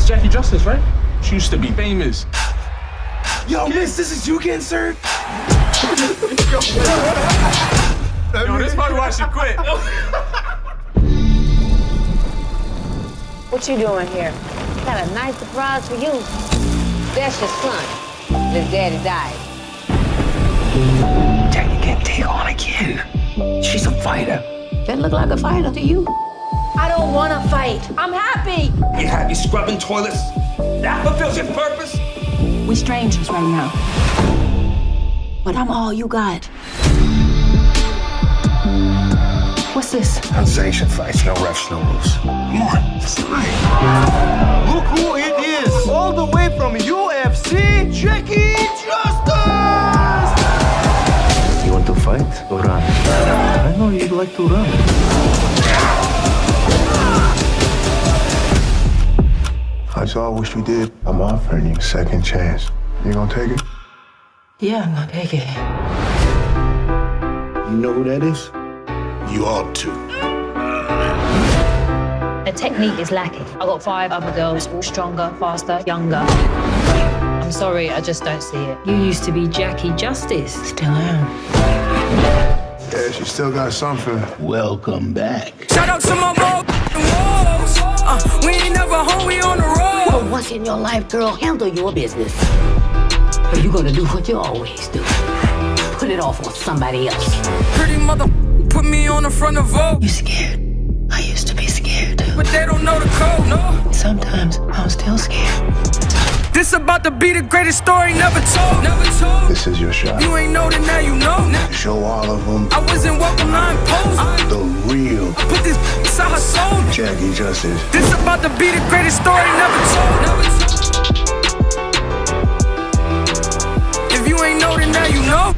That's Jackie Justice, right? She used to be famous. Yo, miss, this is you getting served? Yo, this probably why she quit. What you doing here? Got a nice surprise for you. That's your son. His daddy died. Jackie can't take on again. She's a fighter. That look like a fighter to you. I don't want to fight. I'm happy. You happy scrubbing toilets? That fulfills your purpose? We're strangers right now. But I'm all you got. What's this? Unsanctioned fights, no refs, no rules. Come on, it's time. Look who it is! All the way from UFC, Jackie Justice! You want to fight or run? I know you'd like to run. That's all I wish you did. I'm offering you a second chance. You gonna take it? Yeah, I'm gonna take it. You know who that is? You ought to. The technique is lacking. I got five other girls, all stronger, faster, younger. I'm sorry, I just don't see it. You used to be Jackie Justice. Still am. Yeah, she still got something. Welcome back. Shout out to my bro, walls. Uh, we ain't never home, we on the road. Well, once in your life, girl, handle your business. Or you gonna do what you always do. Put it off on somebody else. Pretty mother put me on the front of Vogue. You scared? I used to be scared. But they don't know the code, no. Sometimes I'm still scared. This about to be the greatest story never told. Never told. This is your shot. You ain't know that now you know. Now. Show all of them I wasn't welcome, I imposed. Jackie Justice. This about to be the greatest story never told. Never told. If you ain't know, then now you know.